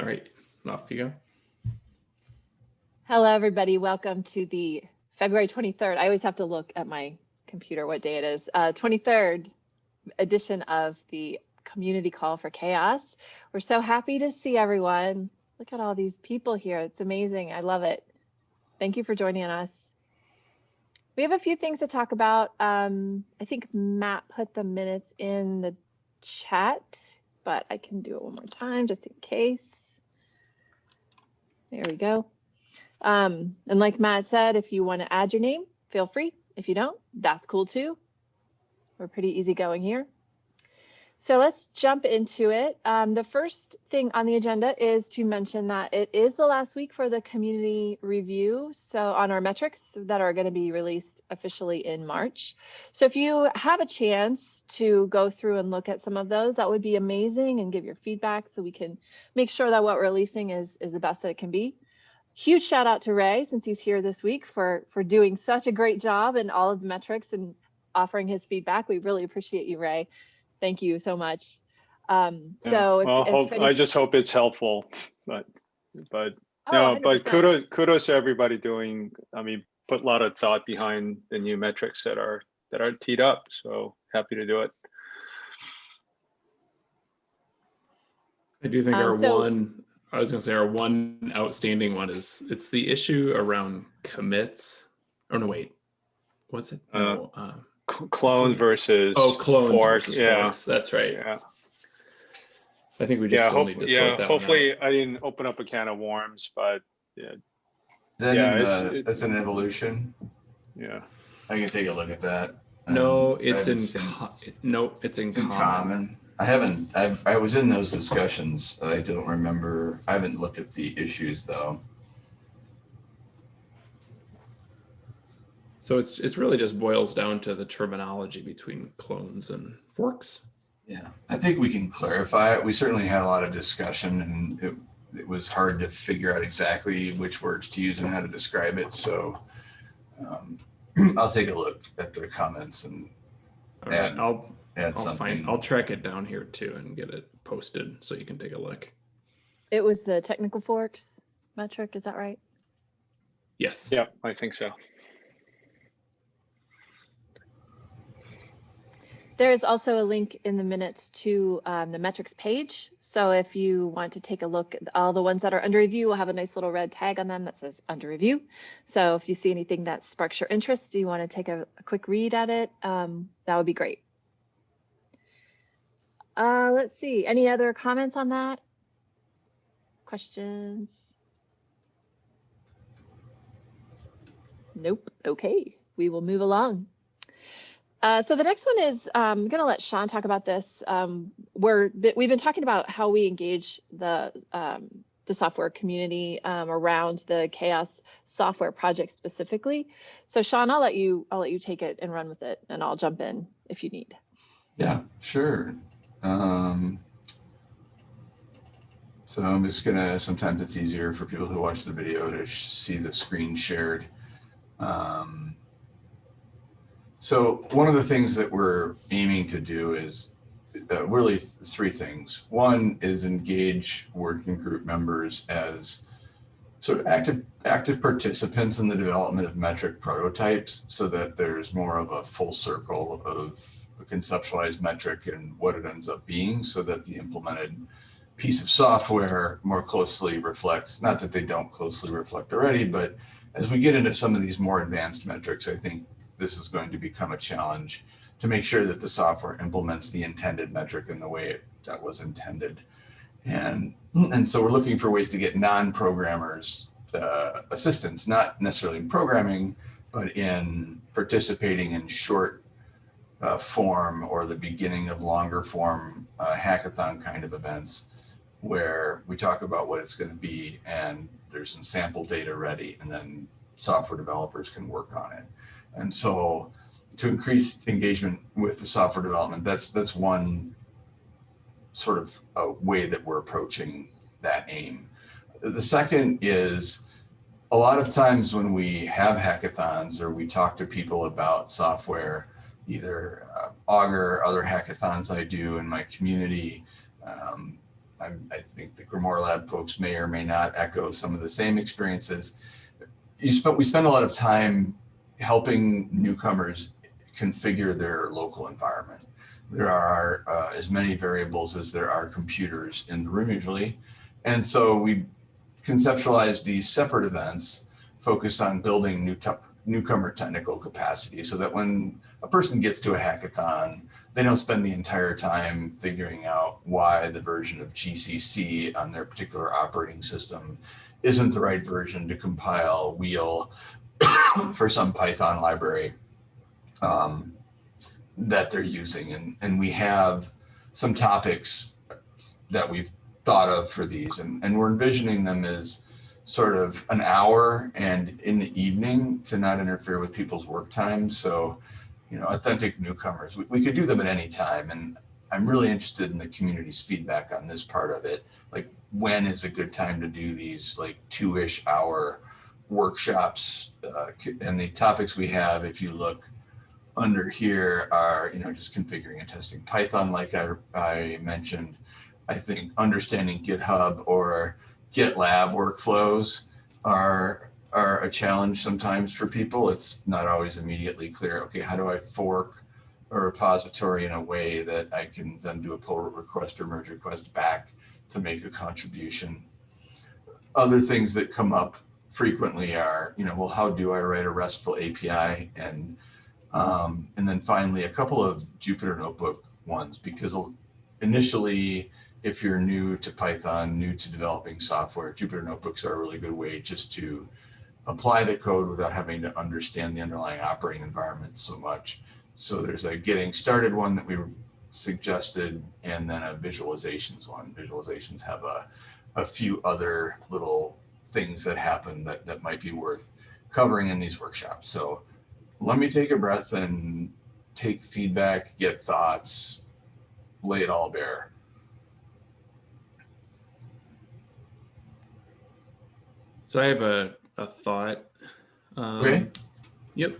All right, off you go. Hello, everybody. Welcome to the February 23rd. I always have to look at my computer what day it is. Uh, 23rd edition of the Community Call for CHAOSS. We're so happy to see everyone. Look at all these people here. It's amazing. I love it. Thank you for joining us. We have a few things to talk about. Um, I think Matt put the minutes in the chat, but I can do it one more time just in case. There we go. Um, and like Matt said, if you want to add your name, feel free. If you don't, that's cool too. We're pretty easygoing here. So let's jump into it. Um, the first thing on the agenda is to mention that it is the last week for the community review. So on our metrics that are going to be released officially in March. So if you have a chance to go through and look at some of those, that would be amazing and give your feedback so we can make sure that what we're releasing is, is the best that it can be. Huge shout out to Ray since he's here this week for, for doing such a great job in all of the metrics and offering his feedback. We really appreciate you, Ray. Thank you so much. Um, Yeah, so if, well, if hope, any- I just hope it's helpful, but, but, Oh, no, but 100%. kudos, kudos to everybody doing, I mean, put a lot of thought behind the new metrics that are, that are teed up, so happy to do it. I do think Um, our so- one, I was gonna say our one outstanding one is it's the issue around commits. Oh no, wait, what's it? Uh, No, uh, Cl- Clone versus. oh, clones fork, versus yeah, forks. That's right. Yeah, I think we just yeah, still hope- need to yeah, sort that one out. hopefully I didn't open up a can of worms, but, Is that Yeah, it's- the, it- that's an evolution? yeah. I can take a look at that. No, Um, it's in, seen- no, it's in It's in common. common. I haven't, I, I was in those discussions. I don't remember, I haven't looked at the issues though. So it's, it's really just boils down to the terminology between clones and forks. Yeah, I think we can clarify it. We certainly had a lot of discussion and it, it was hard to figure out exactly which words to use and how to describe it. So um, I'll take a look at the comments and All right, And I'll, add I'll something. find, I'll track it down here too and get it posted so you can take a look. it was the technical forks metric, is that right? Yes. Yeah, I think so. There is also a link in the minutes to um, the metrics page. So if you want to take a look, at all the ones that are under review will have a nice little red tag on them that says under review. So if you see anything that sparks your interest, do you want to take a, a quick read at it, um, that would be great. Uh, let's see, any other comments on that? Questions? Nope, okay, we will move along. Uh, so the next one is um, I'm going to let Sean talk about this. Um, we're we've been talking about how we engage the um, the software community um, around the CHAOSS software project specifically. So Sean, I'll let you I'll let you take it and run with it, and I'll jump in if you need. Yeah, sure. Um, so I'm just gonna, sometimes it's easier for people who watch the video to see the screen shared. Um, so one of the things that we're aiming to do is uh, really th- three things. One is engage working group members as sort of active active participants in the development of metric prototypes so that there's more of a full circle of a conceptualized metric and what it ends up being so that the implemented piece of software more closely reflects, not that they don't closely reflect already, but as we get into some of these more advanced metrics, I think this is going to become a challenge to make sure that the software implements the intended metric in the way it, that was intended. And, and so we're looking for ways to get non-programmers uh, assistance, not necessarily in programming, but in participating in short uh, form or the beginning of longer form uh, hackathon kind of events where we talk about what it's going to be and there's some sample data ready and then software developers can work on it. And so to increase engagement with the software development, that's that's one sort of a way that we're approaching that aim. The second is a lot of times when we have hackathons or we talk to people about software, either uh, Augur, other hackathons I do in my community, um, I'm, I think the Grimoire Lab folks may or may not echo some of the same experiences. You we spend a lot of time helping newcomers configure their local environment. There are uh, as many variables as there are computers in the room usually. And so we conceptualized these separate events focused on building new newcomer technical capacity so that when a person gets to a hackathon, they don't spend the entire time figuring out why the version of GCC on their particular operating system isn't the right version to compile wheel for some Python library um, that they're using. And, and we have some topics that we've thought of for these and, and we're envisioning them as sort of an hour and in the evening to not interfere with people's work time. So, you know, authentic newcomers, we, we could do them at any time. And I'm really interested in the community's feedback on this part of it. Like when is a good time to do these like two-ish hour workshops uh, and the topics we have, if you look under here are, you know, just configuring and testing Python, like I, I mentioned, I think understanding GitHub or GitLab workflows are are a challenge sometimes for people. It's not always immediately clear. Okay, how do I fork a repository in a way that I can then do a pull request or merge request back to make a contribution? Other things that come up frequently are, you know, well, how do I write a RESTful API? And um, and then finally, a couple of Jupyter Notebook ones because initially if you're new to Python, new to developing software, Jupyter Notebooks are a really good way just to apply the code without having to understand the underlying operating environment so much. So there's a getting started one that we suggested, and then a visualizations one. Visualizations have a, a few other little things that happen that, that might be worth covering in these workshops. So let me take a breath and take feedback, get thoughts, lay it all bare. So I have a, a thought. Um, Okay. Yep.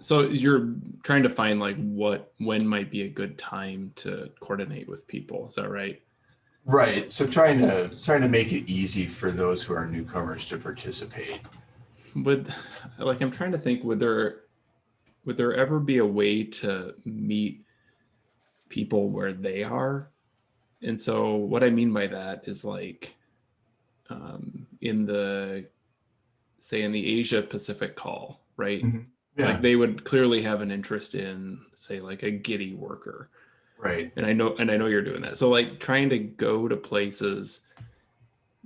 So you're trying to find like what when might be a good time to coordinate with people. Is that right? Right. So trying to trying to make it easy for those who are newcomers to participate. Would like I'm trying to think would there would there ever be a way to meet people where they are? And so what I mean by that is like um, in the say in the Asia Pacific call, right? Mhm. Yeah. Like they would clearly have an interest in say like a Giddy worker. Right. And I know and I know you're doing that. So like trying to go to places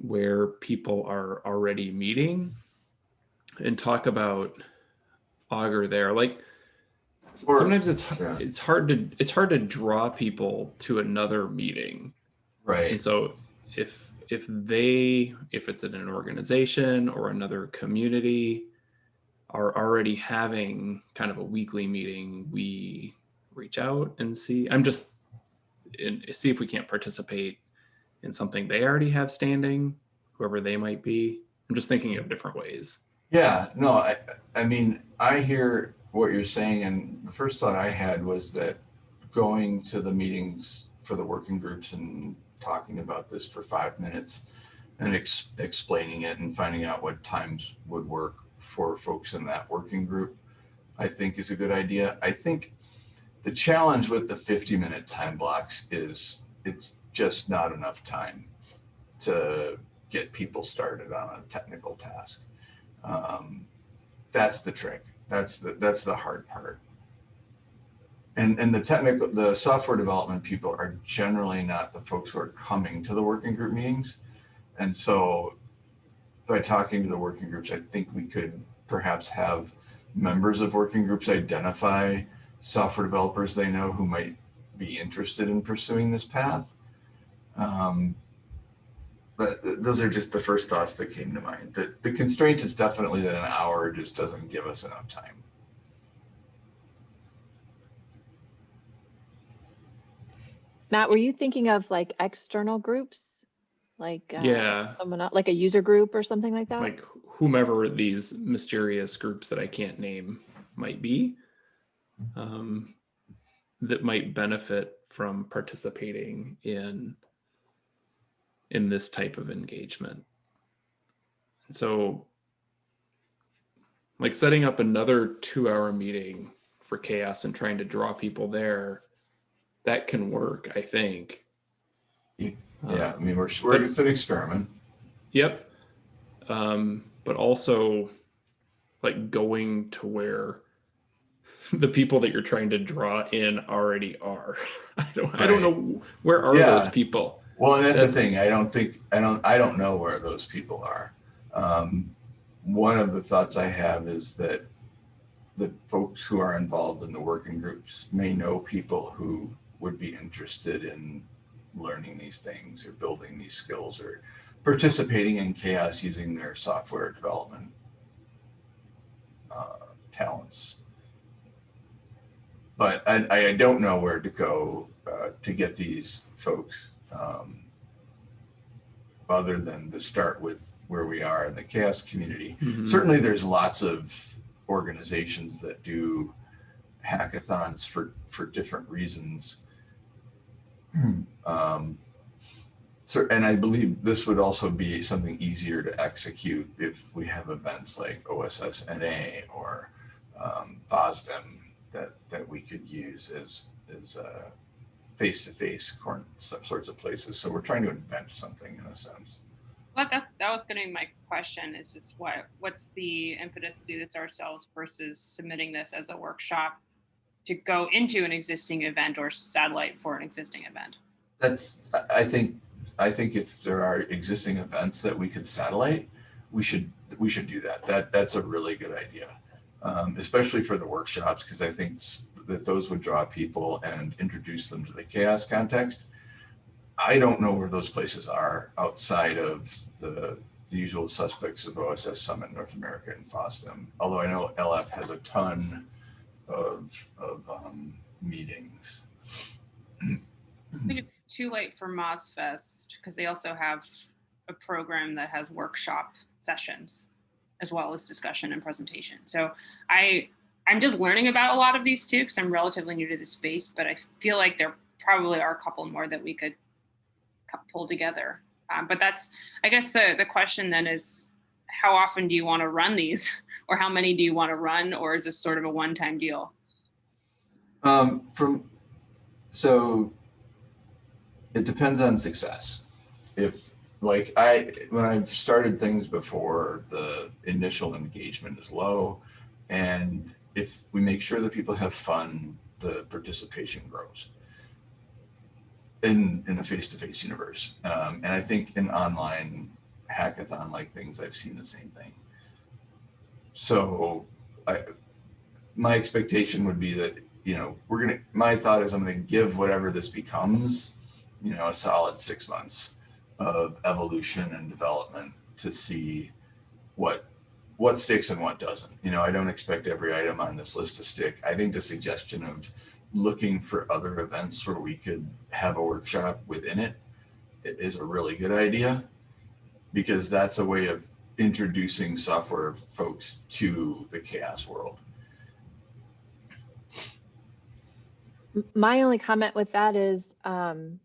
where people are already meeting and talk about Augur there. Like Or- sometimes it's yeah. it's hard to it's hard to draw people to another meeting. Right. And so if if they if it's in an organization or another community are already having kind of a weekly meeting, we reach out and see. I'm just and see if we can't participate in something they already have standing, whoever they might be. I'm just thinking of different ways. Yeah, no, I, I mean, I hear what you're saying, and the first thought I had was that going to the meetings for the working groups and talking about this for five minutes and ex explaining it and finding out what times would work for folks in that working group, I think is a good idea. I think the challenge with the 50 minute time blocks is it's just not enough time to get people started on a technical task. Um, that's the trick. That's the that's the hard part. And and the technical the software development people are generally not the folks who are coming to the working group meetings. And so by talking to the working groups, I think we could perhaps have members of working groups identify software developers they know who might be interested in pursuing this path. Um, but those are just the first thoughts that came to mind. The, the constraint is definitely that an hour just doesn't give us enough time. Matt, were you thinking of like external groups? Like uh, Yeah. someone el- like a user group or something like that? Like whomever these mysterious groups that I can't name might be, um, that might benefit from participating in in this type of engagement. And so like setting up another two hour meeting for CHAOSS and trying to draw people there, that can work, I think. Yeah, Yeah, I mean, we're, we're, it's an experiment. Yep. Um, but also like going to where the people that you're trying to draw in already are. I don't I don't know where are those people. Well, and that's the thing. I don't think, I don't, I don't know where those people are. Um, one of the thoughts I have is that the folks who are involved in the working groups may know people who would be interested in learning these things or building these skills or participating in CHAOSS using their software development uh, talents. But I, I don't know where to go uh, to get these folks um, other than to start with where we are in the CHAOSS community. Mhm. Certainly, there's lots of organizations that do hackathons for for different reasons. um, so, and I believe this would also be something easier to execute if we have events like OSSNA or um, FOSDEM that that we could use as as uh, face-to-face corn, some sorts of places. So we're trying to invent something in a sense. Well, that, that was gonna be my question, is just what, what's the impetus to do this ourselves versus submitting this as a workshop to go into an existing event or satellite for an existing event? That's, I- I think, I think if there are existing events that we could satellite, we should, we should do that. That, that's a really good idea. Um, especially for the workshops, because I think that those would draw people and introduce them to the CHAOSS context. I don't know where those places are outside of the, the usual suspects of OSS Summit North America and FOSDEM. Although I know LF has a ton of, of um, meetings. I think it's too late for MozFest because they also have a program that has workshop sessions as well as discussion and presentation. So I I'm just learning about a lot of these too because I'm relatively new to the space, but I feel like there probably are a couple more that we could pull together. Um, but that's I guess the the question then is how often do you want to run these or how many do you want to run or is this sort of a one-time deal? Um, from, so it depends on success. If, like, I, when I've started things before, the initial engagement is low. And if we make sure that people have fun, the participation grows in, in the face-to-face universe. Um, and I think in online hackathon like things, I've seen the same thing. So I, my expectation would be that you know, we're gonna. My thought is, I'm gonna give whatever this becomes, you know, a solid six months of evolution and development to see what what sticks and what doesn't. You know, I don't expect every item on this list to stick. I think the suggestion of looking for other events where we could have a workshop within it i- a really good idea because that's a way of introducing software folks to the CHAOSS world. My only comment with that is um,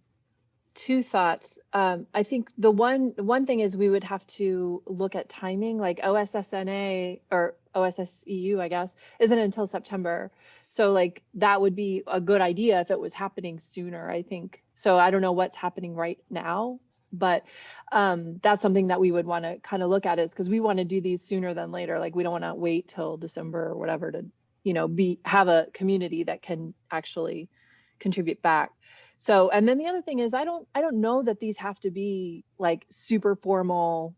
two thoughts. Um, I think the one one thing is we would have to look at timing, like OSSNA or OSSEU, I guess, isn't until September. So like that would be a good idea if it was happening sooner. I think so. I don't know what's happening right now, but um, that's something that we would want to kind of look at is because we want to do these sooner than later. Like we don't want to wait till December or whatever to you know be have a community that can actually contribute back so and then the other thing is i don't i don't know that these have to be like super formal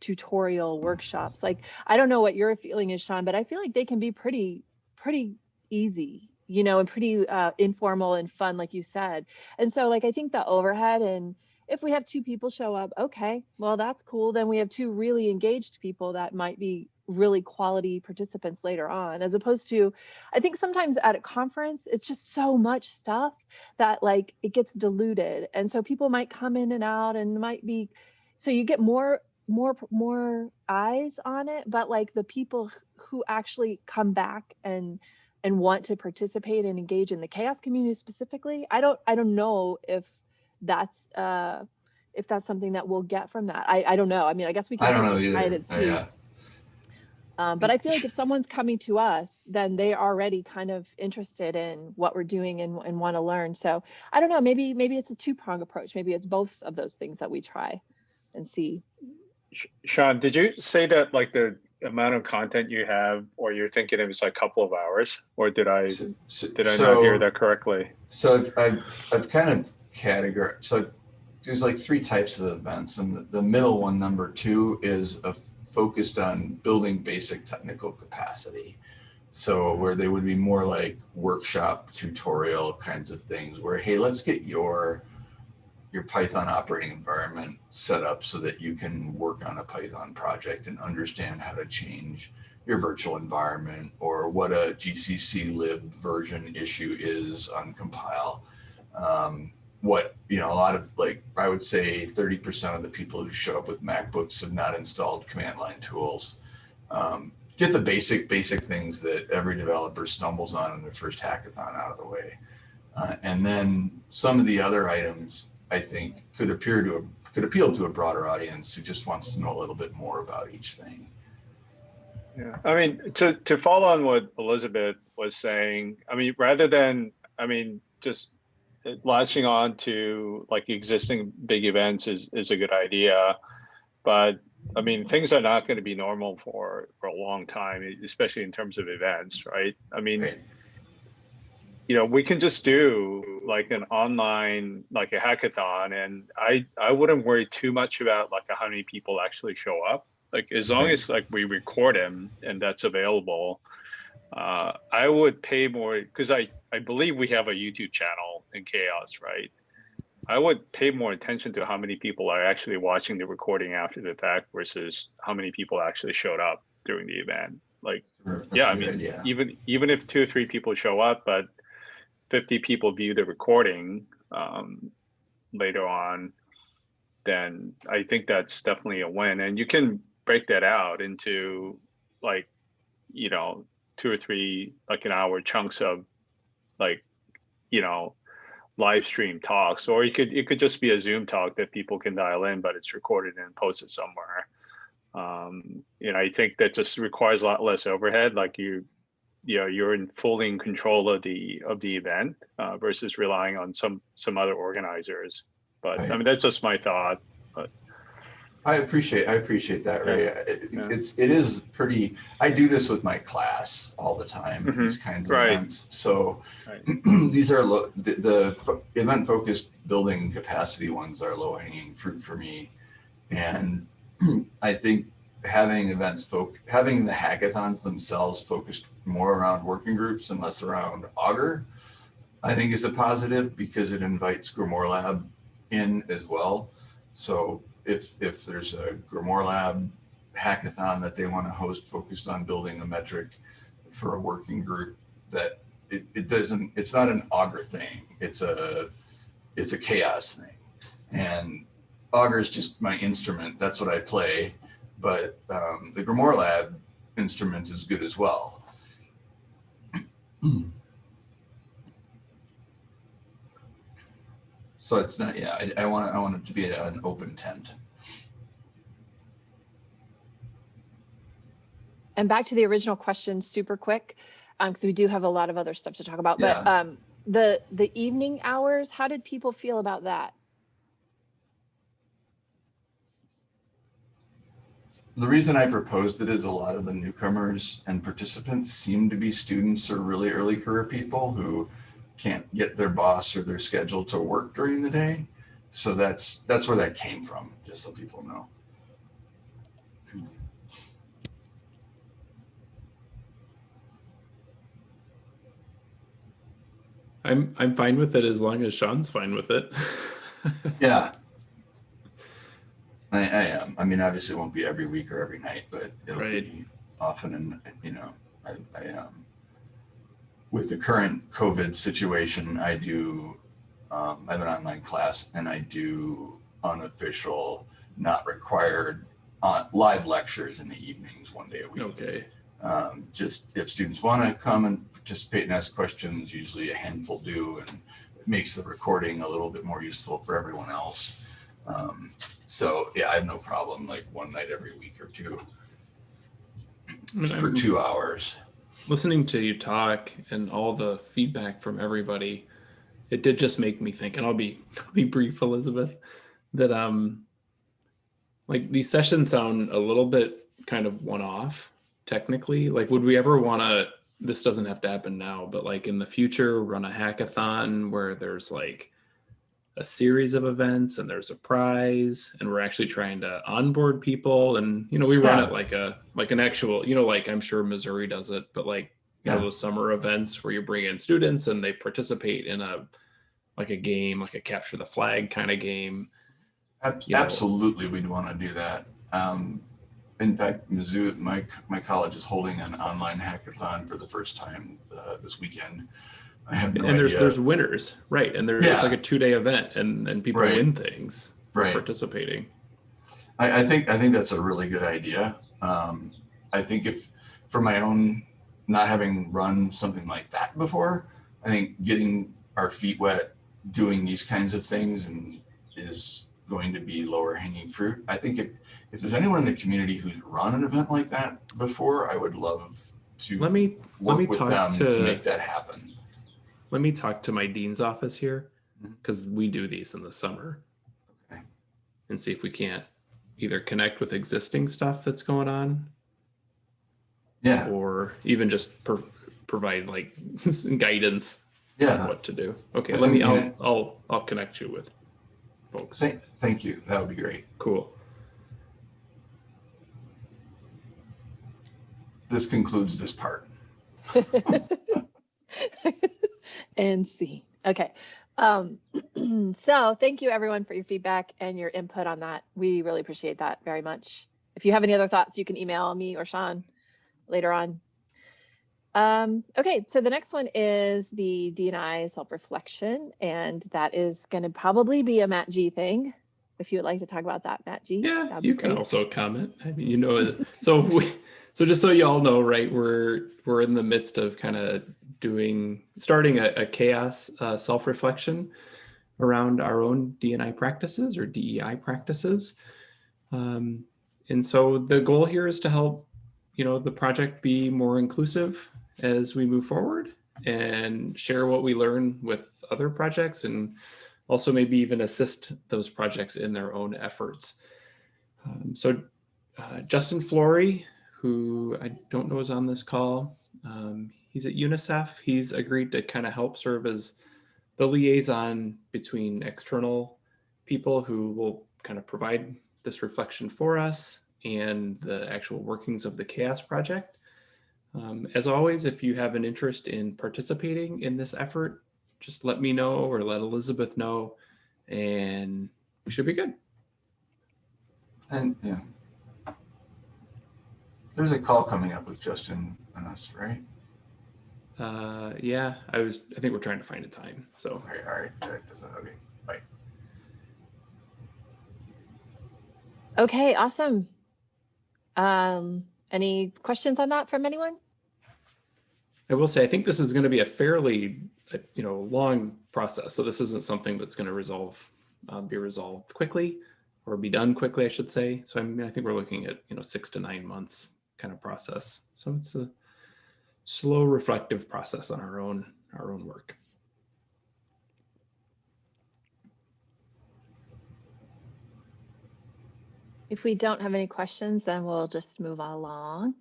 tutorial workshops. Like i don't know what your feeling is sean but i feel like they can be pretty pretty easy you know and pretty uh, informal and fun like you said. And so like i think the overhead and if we have two people show up okay well that's cool. Then we have two really engaged people that might be really quality participants later on as opposed to i think sometimes at a conference it's just so much stuff that like it gets diluted. And so people might come in and out and might be so you get more more more eyes on it. But like the people who actually come back and and want to participate and engage in the CHAOSS community specifically i don't i don't know if that's uh if that's something that we'll get from that. I, I don't know. I mean, I guess we can. I don't know certainly try it either. Uh. Yeah, Um, but I feel like if someone's coming to us, then they are already kind of interested in what we're doing and, and want to learn. So I don't know, maybe, maybe it's a two prong approach. Maybe it's both of those things that we try and see. Sean, did you say that like the amount of content you have, or you're thinking it was like a couple of hours, or did I, So- so- did I not hear that correctly? So I've, I've, I've kind of categorized, so there's like three types of events and the, the middle one, number two is a, focused on building basic technical capacity. So where they would be more like workshop tutorial kinds of things where, hey, let's get your, your Python operating environment set up so that you can work on a Python project and understand how to change your virtual environment or what a GCC lib version issue is on compile. Um, what, you know, a lot of like, I would say 30% of the people who show up with MacBooks have not installed command line tools. Um, get the basic, basic things that every developer stumbles on in their first hackathon out of the way. Uh, and then some of the other items I think could appear to, a, could appeal to a broader audience who just wants to know a little bit more about each thing. Yeah, I mean, to, to follow on what Elizabeth was saying, I mean, rather than, I mean, just latching on to like existing big events is, is a good idea. But I mean, things are not going to be normal for, for a long time, especially in terms of events, right? I mean, you know, we can just do like an online, like a hackathon, and I I wouldn't worry too much about like how many people actually show up. Like as long as like we record them and that's available, uh, I would pay more because I I believe we have a YouTube channel in CHAOSS, right? I would pay more attention to how many people are actually watching the recording after the fact versus how many people actually showed up during the event. Like That's yeah, I mean, idea. even even if two or three people show up, but fifty people view the recording um, later on, then I think that's definitely a win. And you can break that out into like, you know, two or three like an hour chunks of like, you know, live stream talks, or it could it could just be a Zoom talk that people can dial in, but it's recorded and posted somewhere. Um you know i think that just requires a lot less overhead like you you know you're in fully in control of the of the event uh, versus relying on some some other organizers. But i mean that's just my thought I appreciate, I appreciate that, Ray. It- Yeah. It's, it is pretty, I do this with my class all the time, Mhm. these kinds of Right. events. So Right. these are, low the, the event focused building capacity ones are low hanging fruit for me. And I think having events folk, having the hackathons themselves focused more around working groups and less around Augur, I think is a positive because it invites Grimoire Lab in as well. So if if there's a Grimoire Lab hackathon that they want to host focused on building a metric for a working group, that it, it doesn't it's not an Augur thing. It's a it's a CHAOSS thing. And Augur is just my instrument. That's what I play. But um, the Grimoire Lab instrument is good as well. So it's not, yeah, I, I want, I want it to be an open tent. And back to the original question, super quick, because we do have a lot of other stuff to talk about. But um, the the evening hours, how did people feel about that? The reason I proposed it is a lot of the newcomers and participants seem to be students or really early career people who can't get their boss or their schedule to work during the day. So that's that's where that came from, just so people know. I'm I'm fine with it as long as Sean's fine with it. Yeah. I, I am. I mean, obviously it won't be every week or every night, but it'll Right. be often. And, you know, I, I, um, with the current COVID situation, I do, um, I have an online class and I do unofficial, not required, uh, live lectures in the evenings, one day a week. okay. Um, just if students want to come and participate and ask questions, usually a handful do, and it makes the recording a little bit more useful for everyone else. Um, so yeah, I have no problem like one night every week or two I mean, for I'm two hours. Listening to you talk and all the feedback from everybody, it did just make me think, and I'll be I'll be brief, Elizabeth, that um like these sessions sound a little bit kind of one-off technically. Like would we ever want to this doesn't have to happen now, but like in the future run a hackathon where there's like a series of events and there's a prize and we're actually trying to onboard people and you know we run Yeah. it like a like an actual you know like i'm sure missouri does it but like you know Yeah. those summer events where you bring in students and they participate in a like a game like a capture the flag kind of game you know. Absolutely, we'd want to do that. Um, in fact, Mizzou, my my college is holding an online hackathon for the first time uh, this weekend. I have no and there's idea. there's winners right and there's Yeah. it's like a two-day event and and people Right. win things right. participating I, I think I think that's a really good idea. Um, I think if for my own not having run something like that before, I think getting our feet wet doing these kinds of things and is going to be lower hanging fruit. I think if if there's anyone in the community who's run an event like that before, I would love to let me let me talk to, to- make that happen. Let me talk to my dean's office here mm-hmm. because we do these in the summer Okay. and see if we can't either connect with existing stuff that's going on Yeah, or even just pro- provide like guidance on yeah. what to do okay And- let me i'll it- i'll i'll connect you with folks Thank, thank you. That would be great. cool This concludes this part. and see. Okay. Um, so thank you everyone for your feedback and your input on that. We really appreciate that very much. If you have any other thoughts, you can email me or Sean later on. Um, okay, so the next one is the DNI self-reflection, and that is going to probably be a Matt G thing. If you would like to talk about that, Matt G. yeah you can great. also comment i mean you know so we so just so you all know right we're we're in the midst of kind of doing starting a, a CHAOSS uh, self-reflection around our own dni practices or dei practices um, and so the goal here is to help you know the project be more inclusive as we move forward and share what we learn with other projects and also maybe even assist those projects in their own efforts. Um, so uh, Justin Flory, who I don't know is on this call, um, he's at UNICEF. He's agreed to kind of help serve as the liaison between external people who will kind of provide this reflection for us and the actual workings of the CHAOSS project. Um, as always, if you have an interest in participating in this effort, just let me know or let Elizabeth know, and we should be good. And yeah. There's a call coming up with Justin and us, right? Uh, yeah, I was. I think we're trying to find a time. So All right, all right. That doesn't, okay. Bye. Okay, awesome. Um, any questions on that from anyone? I will say, I think this is going to be a fairly, uh, you know, long process. So this isn't something that's going to resolve, um, be resolved quickly, or be done quickly, I should say. So I mean, I think we're looking at you know six to nine months kind of process. So it's a slow, reflective process on our own our own work. If we don't have any questions, then we'll just move along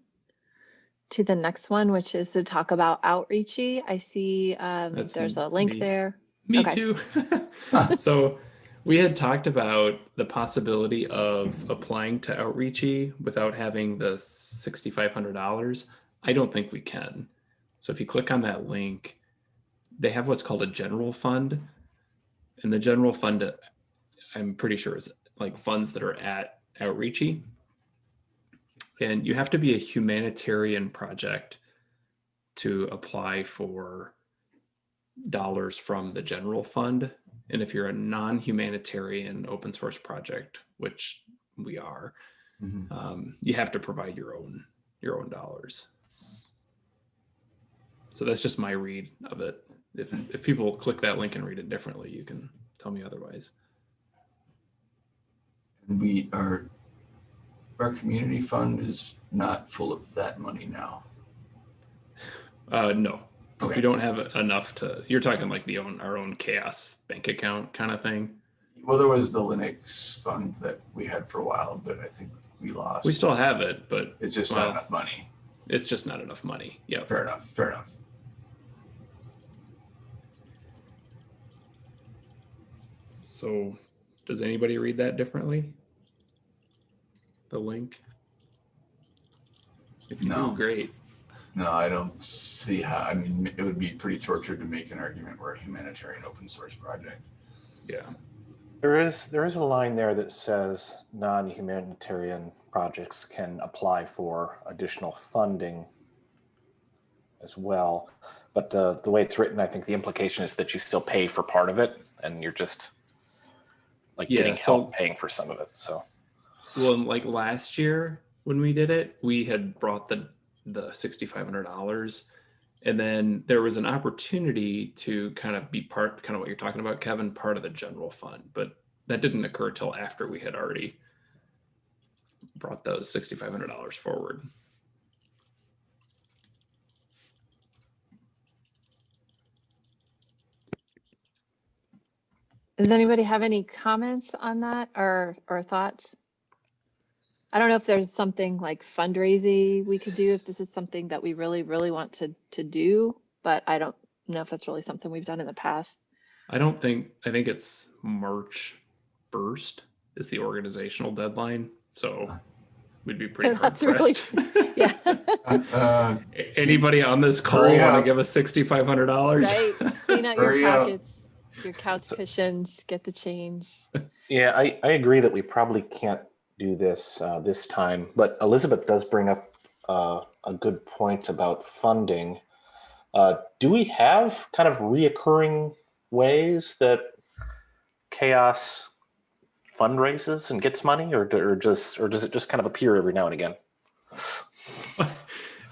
to the next one, which is to talk about outreachy. I see um, there's a link me. there. Me Okay. too. so we had talked about the possibility of applying to Outreachy without having the $6,500. I don't think we can. So if you click on that link, they have what's called a general fund. And the general fund, I'm pretty sure is like funds that are at Outreachy. And you have to be a humanitarian project to apply for dollars from the general fund. And if you're a non-humanitarian open source project, which we are, Mhm. um, you have to provide your own your own dollars. So that's just my read of it. If if people click that link and read it differently, you can tell me otherwise. And we are, our community fund is not full of that money now. Uh, no, Okay. we don't have enough to, you're talking like the own, our own CHAOSS bank account kind of thing. Well, there was the Linux fund that we had for a while, but I think we lost. We still have it, but It's just not enough money. It's just not enough money. Yeah. Fair enough, fair enough. So does anybody read that differently? The link? If you No. do, great. No, I don't see how, I mean, it would be pretty tortured to make an argument we're a humanitarian open source project. Yeah. There is, there is a line there that says non-humanitarian projects can apply for additional funding as well. But the, the way it's written, I think the implication is that you still pay for part of it and you're just like Yeah, getting so- help paying for some of it. So, Well, like last year when we did it, we had brought the the sixty five hundred dollars, and then there was an opportunity to kind of be part, kind of what you're talking about, Kevin, part of the general fund, but that didn't occur till after we had already brought those sixty five hundred dollars forward. Does anybody have any comments on that or, or thoughts? I don't know if there's something like fundraising we could do, if this is something that we really, really want to, to do, but I don't know if that's really something we've done in the past. I don't think I think it's March first is the organizational deadline, so we'd be pretty hard That's really- pressed. Yeah, Uh, Anybody on this call Hurry want to give us sixty five hundred dollars? right. Clean out your Hurry up. pockets, your couch cushions, get the change. yeah, I, I agree that we probably can't do this uh, this time, but Elizabeth does bring up uh, a good point about funding. Uh, do we have kind of reoccurring ways that CHAOSS fundraises and gets money or, or just or does it just kind of appear every now and again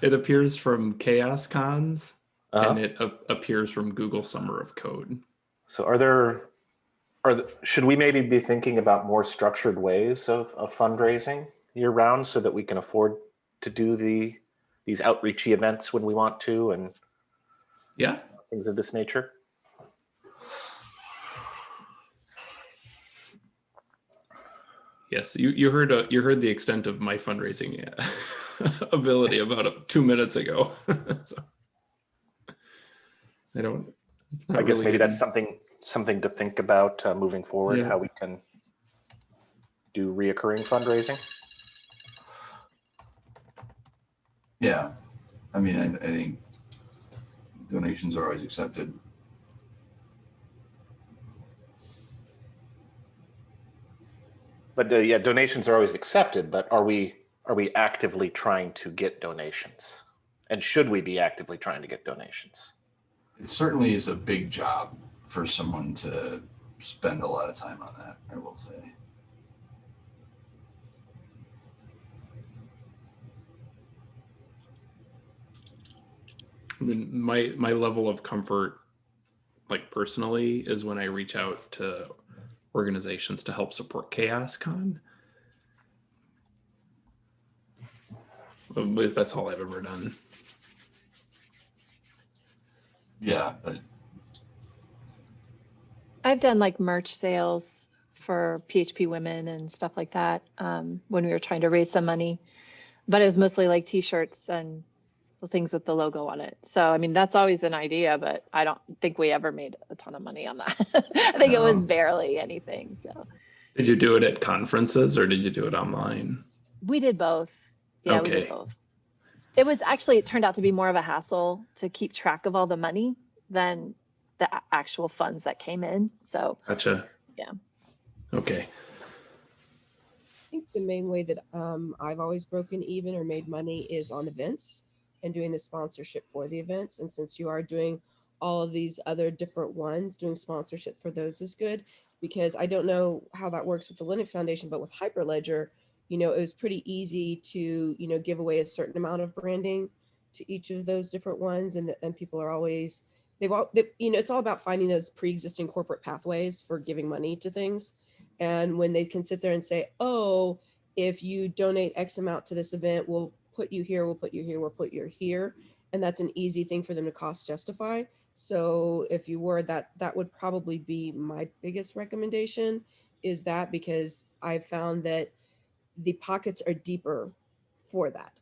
it appears from CHAOSScons Uh-huh. and it appears from Google Summer of Code. so are there are the, should we maybe be thinking about more structured ways of, of fundraising year round so that we can afford to do the these outreachy events when we want to and Yeah, things of this nature yes, you you heard uh, you heard the extent of my fundraising uh, ability about uh, two minutes ago. so, I don't. It's not i guess really maybe that's something something to think about uh, moving forward Yeah. how we can do reoccurring fundraising yeah, I mean, I, I think donations are always accepted. But uh, yeah, donations are always accepted, but are we, are we actively trying to get donations? And should we be actively trying to get donations? It certainly is a big job for someone to spend a lot of time on that, I will say. I mean, my my level of comfort, like personally, is when I reach out to organizations to help support CHAOSScon. But That's all I've ever done. Yeah, but I've done like merch sales for PHP women and stuff like that um, when we were trying to raise some money, but it was mostly like T-shirts and the things with the logo on it. So I mean that's always an idea, but I don't think we ever made a ton of money on that. I think it was barely anything. So Did you do it at conferences or did you do it online? we did both. Yeah, we Okay. did both. It was actually it turned out to be more of a hassle to keep track of all the money than the actual funds that came in. So Gotcha. Yeah. Okay. I think the main way that um, I've always broken even or made money is on events and doing the sponsorship for the events. And since you are doing all of these other different ones, doing sponsorship for those is good because I don't know how that works with the Linux Foundation, but with Hyperledger, you know, it was pretty easy to, you know, give away a certain amount of branding to each of those different ones. And, and people are always, they've all, they, you know, it's all about finding those pre-existing corporate pathways for giving money to things And when they can sit there and say, oh, if you donate X amount to this event, we'll put you here, we'll put you here, we'll put you here. And that's an easy thing for them to cost justify. So if you were that, that would probably be my biggest recommendation is that because I've found that the pockets are deeper for that.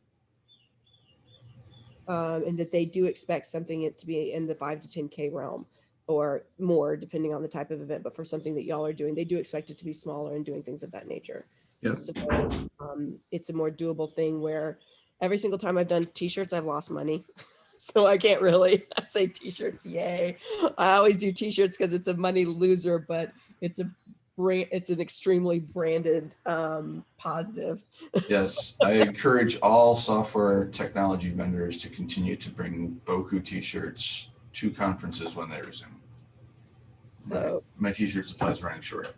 Um, and that they do expect something to be in the five to 10K realm or more, depending on the type of event. But for something that y'all are doing, they do expect it to be smaller and doing things of that nature. Yep. So um, it's a more doable thing where every single time I've done t-shirts, I've lost money. so I can't really I say t-shirts, yay. I always do t-shirts because it's a money loser, but it's a brand, it's an extremely branded um, positive. Yes, I encourage all software technology vendors to continue to bring Boku t-shirts to conferences when they resume. My- So, My t-shirt supply is running short.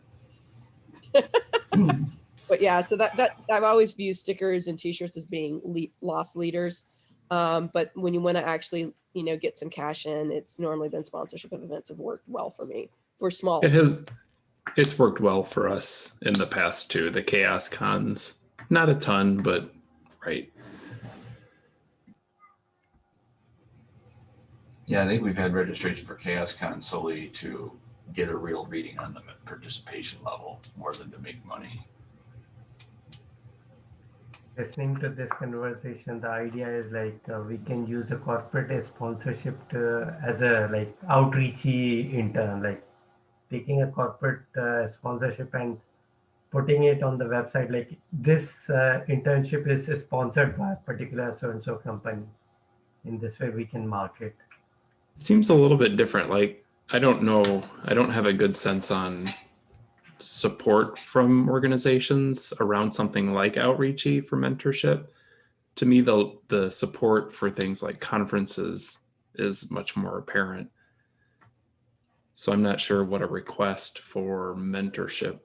But yeah, so that that I've always viewed stickers and t-shirts as being le- loss leaders. Um, but when you want to actually, you know, get some cash in, it's normally been sponsorship of events have worked well for me for small. It has, it's worked well for us in the past too. The CHAOSScons, not a ton, but right. Yeah, I think we've had registration for CHAOSScon solely to get a real reading on the participation level more than to make money. Listening to this conversation the idea is like uh, we can use the corporate sponsorship to, as a like outreachy intern like taking a corporate uh, sponsorship and putting it on the website like this uh, internship is sponsored by a particular so and so company in this way we can market It seems a little bit different. Like, I don't know, I don't have a good sense on support from organizations around something like outreachy for mentorship. To me, the the support for things like conferences is much more apparent. So I'm not sure what a request for mentorship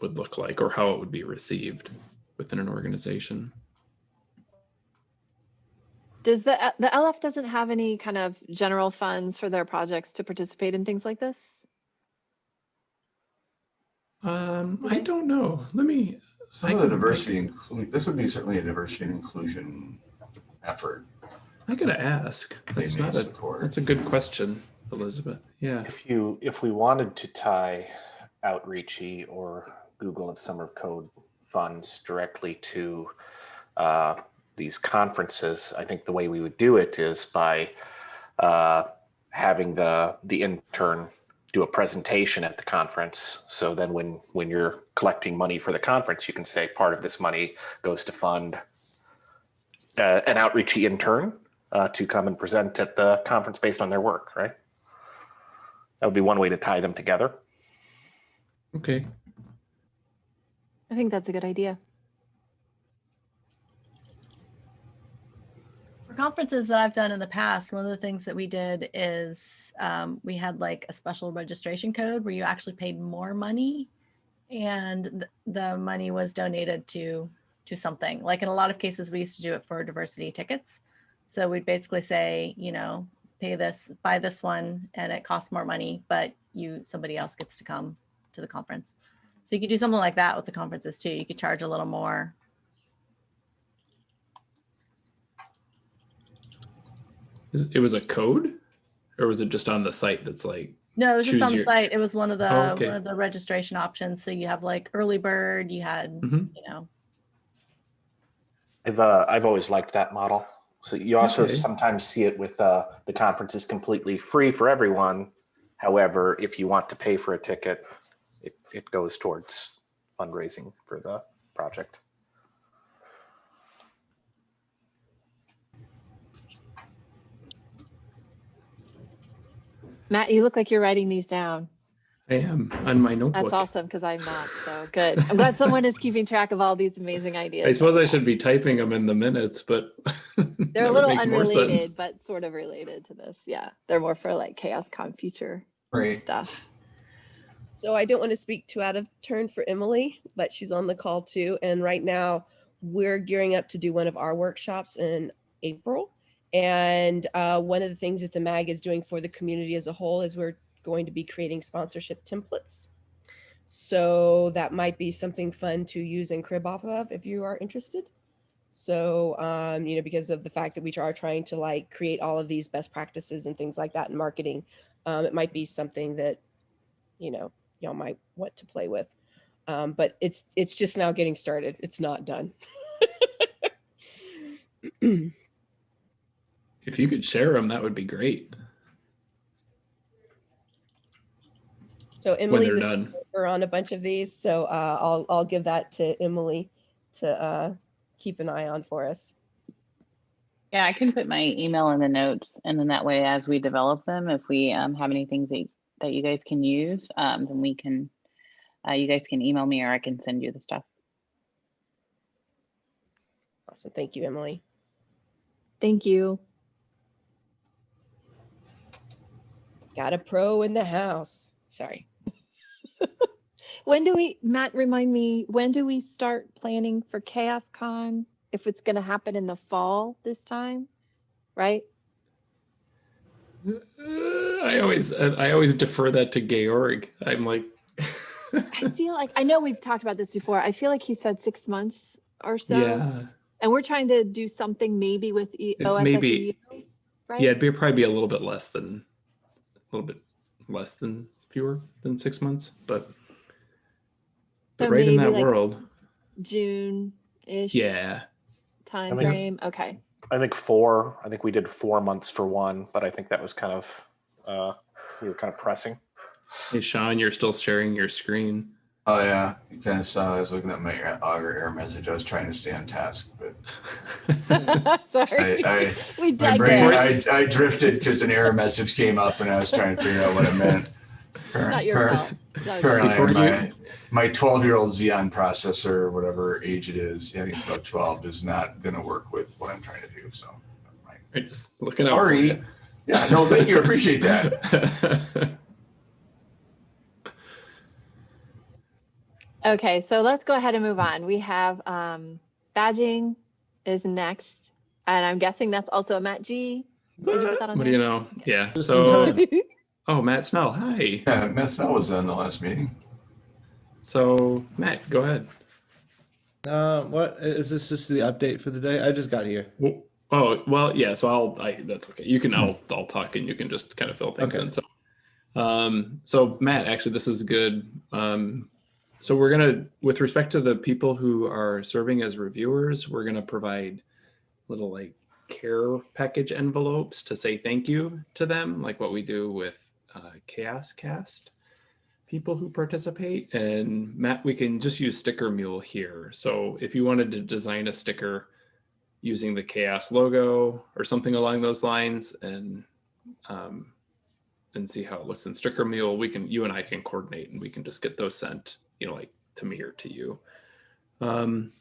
would look like or how it would be received within an organization. Does the, the LF doesn't have any kind of general funds for their projects to participate in things like this? Um, I don't know. Let me. Some I of the diversity include, this would be certainly a diversity and inclusion effort I gotta ask. That's not a. support. That's a good question, Elizabeth. Yeah. If you if we wanted to tie Outreachy or Google and Summer of Code funds directly to uh, these conferences, I think the way we would do it is by uh, having the the intern do a presentation at the conference. So then when when you're collecting money for the conference, you can say part of this money goes to fund uh, an outreachy intern uh, to come and present at the conference based on their work, right? That would be one way to tie them together. Okay. I think that's a good idea. Conferences that I've done in the past, one of the things that we did is um, we had like a special registration code where you actually paid more money and th- the money was donated to to something. Like in a lot of cases, we used to do it for diversity tickets. So we'd basically say, you know, pay this, buy this one, and it costs more money, but you somebody else gets to come to the conference. So you could do something like that with the conferences too. You could charge a little more. It was a code, or was it just on the site that's like? No, it was just choose on the your- site. It was one of the Oh, okay. one of the registration options. So you have like early bird, you had, Mhm. you know, I've uh, I've always liked that model. So you also Okay. sometimes see it with uh, the conference is completely free for everyone. However, if you want to pay for a ticket, it, it goes towards fundraising for the project. Matt, you look like you're writing these down. I am on my notebook. That's awesome because I'm not. So good. I'm glad someone is keeping track of all these amazing ideas. I suppose I should be typing them in the minutes, but They're a little make more sense. unrelated, but sort of related to this. Yeah. They're more for like CHAOSScon future Right. stuff. So I don't want to speak too out of turn for Emily, but she's on the call too. And right now we're gearing up to do one of our workshops in April. And uh, one of the things that the MAG is doing for the community as a whole is we're going to be creating sponsorship templates. So that might be something fun to use and crib off of if you are interested. So, um, you know, because of the fact that we are trying to like create all of these best practices and things like that in marketing, um, it might be something that, you know, y'all might want to play with. Um, but it's it's just now getting started. It's not done. If you could share them, that would be great So when Emily's they're done. on a bunch of these, so uh, I'll I'll give that to Emily to uh, keep an eye on for us. Yeah, I can put my email in the notes, and then that way, as we develop them, if we um, have any things that, that you guys can use, um, then we can, uh, you guys can email me or I can send you the stuff. Awesome, thank you, Emily. Thank you. Got a pro in the house. Sorry. When do we, Matt, remind me, when do we start planning for CHAOSScon? If it's gonna happen in the fall this time, right? Uh, I always I always defer that to Georg. I'm like, I feel like, I know we've talked about this before. I feel like he said six months or so. yeah, And we're trying to do something maybe with E- It's maybe- right? yeah, it'd be probably be a little bit less than a little bit less than fewer than six months, but but So right in that like- world, June-ish. yeah. Time think- frame, okay. I think four. I think we did four months for one, but I think that was kind of uh, we were kind of pressing. Hey, Sean, you're still sharing your screen. Oh yeah, you kind of saw. I was looking at my Augur error message. I was trying to stay on task, but Sorry. I, We my brain. I, I drifted because an error message came up and I was trying to figure out what it meant. Not your Appar- fault. Not Apparently, my my 12 year old Xeon processor, or whatever age it is, I think it's about 12, is not going to work with what I'm trying to do. So, never mind. Right, just looking out. for Sorry. you. Yeah, no, thank you. I appreciate that. Okay, so let's go ahead and move on. We have um, badging is next, and I'm guessing that's also a Matt G. Did you put that on what do you know? Yeah. So, oh, Matt Snell. Hi. Yeah, Matt Snell was in the last meeting. So, Matt, go ahead. Uh, what is this? Just the update for the day? I just got here. Well, oh, well, yeah. So I'll. I, that's okay. You can. I'll. I'll talk, and you can just kind of fill things Okay. in. So, um, so Matt, actually, this is good. Um, so we're gonna, with respect to the people who are serving as reviewers, we're gonna provide little like care package envelopes to say thank you to them, like what we do with uh, CHAOSScast people who participate. And Matt, we can just use Sticker Mule here. So if you wanted to design a sticker using the Chaos logo or something along those lines, and um, and see how it looks in Sticker Mule, we can you and I can coordinate, and we can just get those sent, you know, like to me or to you. Um,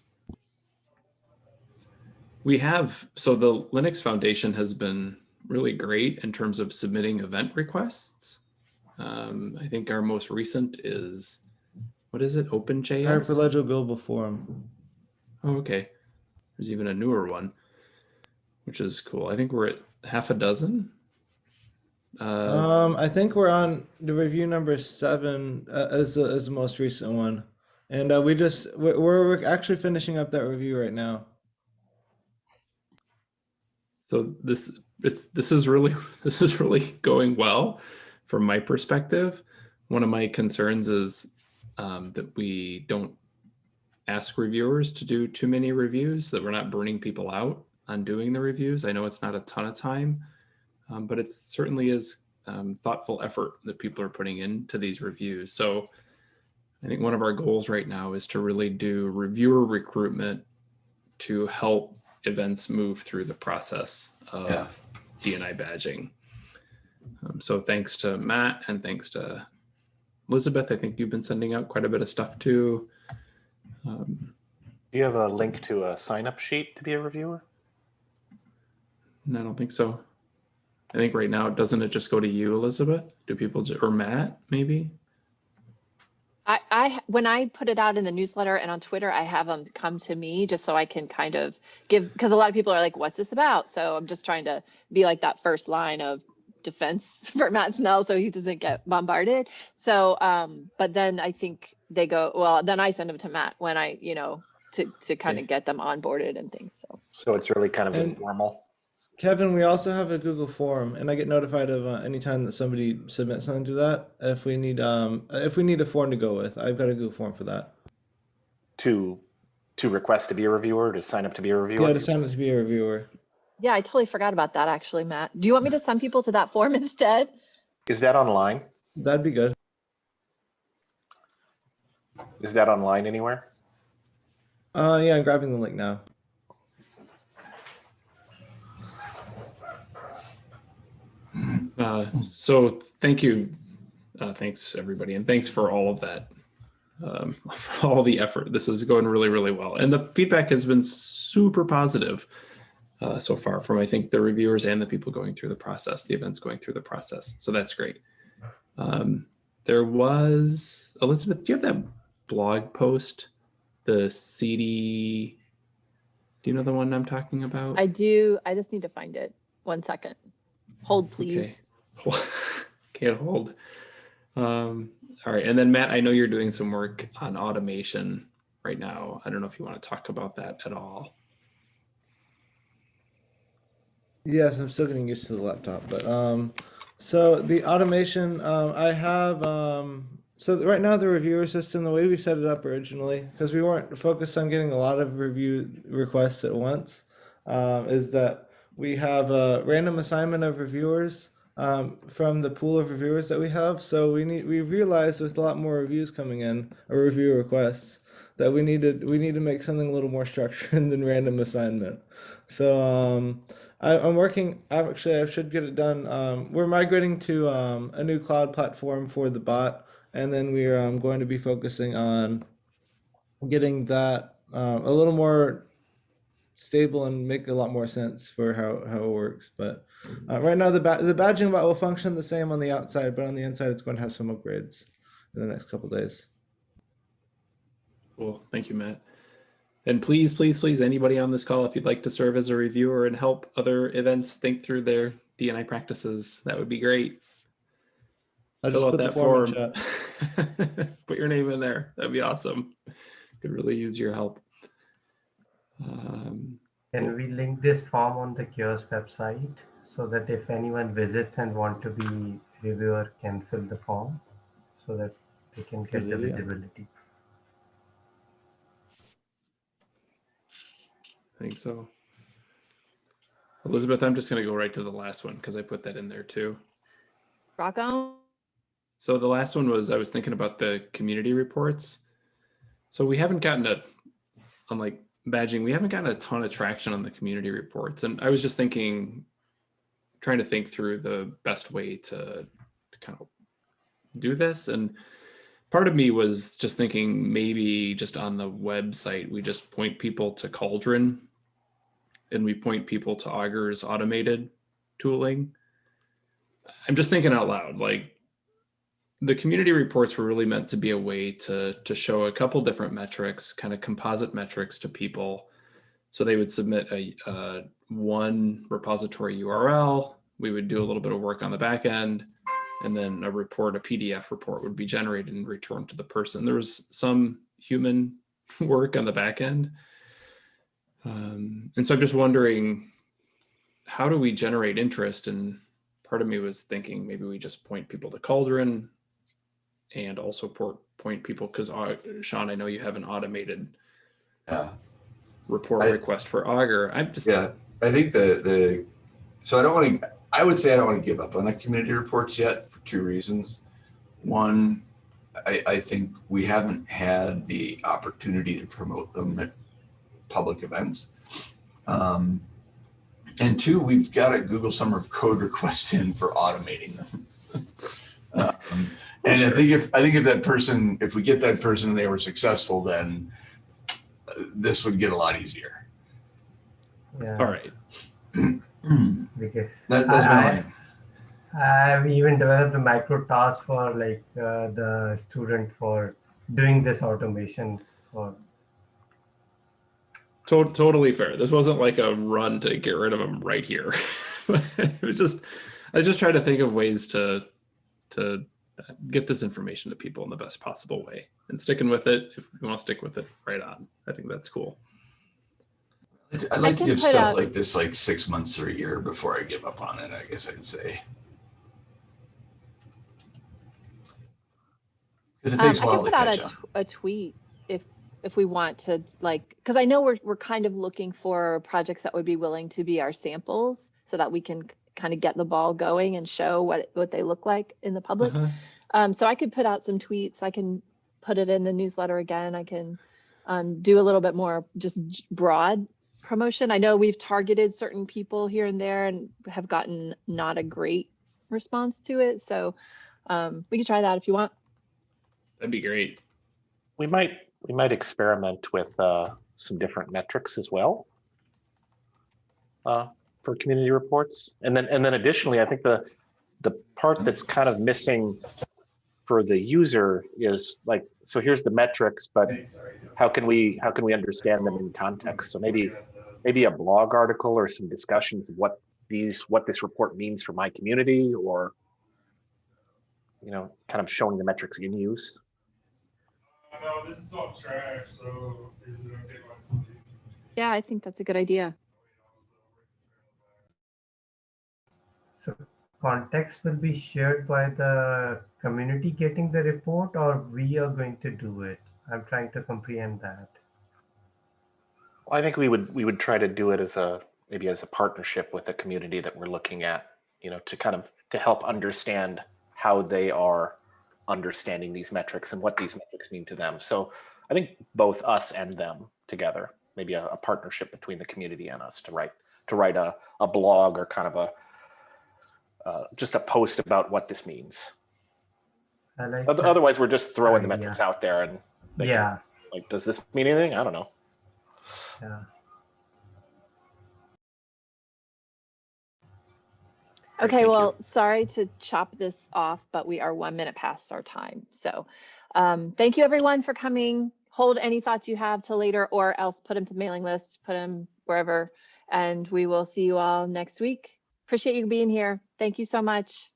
we have so the Linux Foundation has been really great in terms of submitting event requests. Um, I think our most recent is what is it? OpenJS. Hyperledger Global Forum. Oh, okay. There's even a newer one, which is cool. I think we're at half a dozen. Uh, Um, I think we're on the review number seven uh, as the, as the most recent one, and uh, we just we're, we're actually finishing up that review right now. so this it's this is really this is really going well from my perspective. One of my concerns is um, that we don't ask reviewers to do too many reviews, that we're not burning people out on doing the reviews. I know it's not a ton of time, um, but it certainly is um, thoughtful effort that people are putting into these reviews. So I think one of our goals right now is to really do reviewer recruitment to help events move through the process of Yeah. DNI badging. Um, so thanks to Matt and thanks to Elizabeth. I think you've been sending out quite a bit of stuff too. Um, Do you have a link to a sign up sheet to be a reviewer? no, I don't think so. I think right now, doesn't it just go to you, Elizabeth? Do people, ju- or Matt, maybe? I, I, when I put it out in the newsletter and on Twitter, I have them come to me just so I can kind of give, because a lot of people are like, what's this about? So I'm just trying to be like that first line of defense for Matt Snell so he doesn't get bombarded. So, um, but then I think they go, well, then I send them to Matt when I, you know, to, to kind Okay. of get them onboarded and things. So So it's really kind of And- informal. Kevin, we also have a Google form, and I get notified of uh, anytime that somebody submits something to that. If we need, um, if we need a form to go with, I've got a Google form for that. to to request to be a reviewer, to sign up to be a reviewer. Yeah, to sign up to be a reviewer. yeah, I totally forgot about that actually, Matt. Do you want me to send people to that form instead? Is that online? That'd be good. Is that online anywhere? Uh, yeah, I'm grabbing the link now. Uh, so thank you. Uh, thanks everybody. And thanks for all of that. Um, for all the effort. This is going really, really well. And the feedback has been super positive uh, so far from, I think, the reviewers and the people going through the process, the events going through the process. So that's great. Um, there was, Elizabeth, do you have that blog post? The CD, do you know the one I'm talking about? I do. I just need to find it. One second. Hold, please. Okay. Can't hold. Um, all right. And then Matt, I know you're doing some work on automation right now. I don't know if you want to talk about that at all. Yes, I'm still getting used to the laptop, but um, so the automation, um, I have um, so right now the reviewer system, the way we set it up originally, because we weren't focused on getting a lot of review requests at once, um, is that we have a random assignment of reviewers um, from the pool of reviewers that we have. So we need we realized with a lot more reviews coming in or review requests that we needed we need to make something a little more structured than random assignment. So um, I, I'm working. Actually I should get it done. Um, we're migrating to um, a new cloud platform for the bot, and then we're um, going to be focusing on getting that um, a little more stable and make a lot more sense for how, how it works. But uh, right now, the ba- the badging bot will function the same on the outside, but on the inside, it's going to have some upgrades in the next couple days. Cool. Thank you, Matt. And please, please, please, anybody on this call, if you'd like to serve as a reviewer and help other events think through their DNI practices, that would be great. I just Fill out put the that form in form. chat. Put your name in there. That'd be awesome. Could really use your help. Um, Can we link this form on the CHAOSS website so that if anyone visits and want to be reviewer can fill the form so that they can get the idea. visibility. I think so. Elizabeth, I'm just going to go right to the last one because I put that in there too. Rock on. So the last one was I was thinking about the community reports. So we haven't gotten a, unlike badging, we haven't gotten a ton of traction on the community reports. And I was just thinking, trying to think through the best way to, to kind of do this. And part of me was just thinking maybe just on the website, we just point people to Cauldron and we point people to Augur's automated tooling. I'm just thinking out loud, like the community reports were really meant to be a way to to show a couple different metrics, kind of composite metrics to people. So they would submit a, uh one repository URL. We would do a little bit of work on the back end, and then a report, a PDF report, would be generated and returned to the person. There was some human work on the back end, um, and so I'm just wondering, how do we generate interest? And part of me was thinking maybe we just point people to Cauldron and also port, point people because Sean, I know you have an automated Yeah. report I- request for Augur. I'm just Yeah, I think the the so I don't want to. I would say I don't want to give up on the community reports yet for two reasons. One, I, I think we haven't had the opportunity to promote them at public events. Um, and two, we've got a Google Summer of Code request in for automating them. um, and I think if I think if that person, if we get that person and they were successful, then uh, this would get a lot easier. Yeah. all right. Because That, that's I- my I- line. I've even developed a micro task for like uh, the student for doing this automation for To- totally fair. This wasn't like a run to get rid of them right here. it was just, I was just trying to think of ways to, to get this information to people in the best possible way and sticking with it. If you want to stick with it, right on. I think that's cool. I'd I'd like to give stuff out- like this like six months or a year before I give up on it, I guess I'd say. Because it Um, takes a I while can to put out catch a, up. tweet if if we want to like because I know we're we're kind of looking for projects that would be willing to be our samples so that we can kind of get the ball going and show what what they look like in the public. Uh-huh. Um, so I could put out some tweets. I can put it in the newsletter again. I can um, do a little bit more just broad promotion. I know we've targeted certain people here and there and have gotten not a great response to it. So um, we could try that if you want. That'd be great. We might, we might experiment with uh, some different metrics as well uh, for community reports. And then, and then additionally, I think the, the part that's kind of missing for the user is like, so here's the metrics, but how can we, how can we understand them in context? So maybe, maybe a blog article or some discussions of what these, what this report means for my community or, you know, kind of showing the metrics in use. No, this is all trash, so is it okay if I just leave? Yeah, I think that's a good idea. So context will be shared by the community getting the report or we are going to do it? I'm trying to comprehend that. Well, I think we would we would try to do it as a maybe as a partnership with the community that we're looking at, you know, to kind of to help understand how they are understanding these metrics and what these metrics mean to them. So I think both us and them together, maybe a, a partnership between the community and us to write to write a, a blog or kind of a uh, just a post about what this means. I like Oth- that. Otherwise, we're just throwing the metrics out there and they can- Yeah, like, does this mean anything? I don't know. yeah. Okay, thank you. well, sorry to chop this off, but we are one minute past our time. So um, thank you everyone for coming. Hold any thoughts you have till later or else put them to the mailing list, put them wherever. And we will see you all next week. Appreciate you being here. Thank you so much.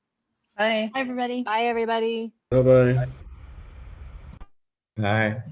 Bye. Hi, everybody. Bye, everybody. Bye bye. Bye.